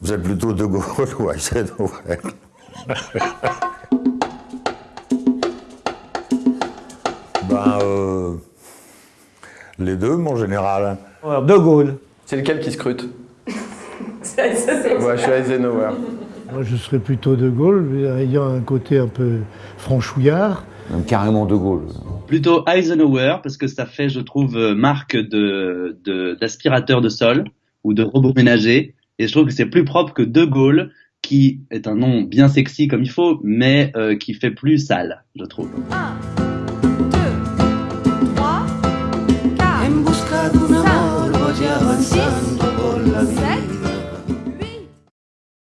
Vous êtes plutôt De Gaulle ou Eisenhower Ben, euh, les deux, mon général. Alors, De Gaulle. C'est lequel qui scrute. Moi, je suis Eisenhower. Moi, je serais plutôt De Gaulle, ayant un côté un peu franchouillard. Même carrément De Gaulle. Plutôt Eisenhower, parce que ça fait, je trouve, euh, marque de de- d'aspirateur de, sol ou de robot ménager. Et je trouve que c'est plus propre que De Gaulle, qui est un nom bien sexy comme il faut, mais euh, qui fait plus sale, je trouve. Un,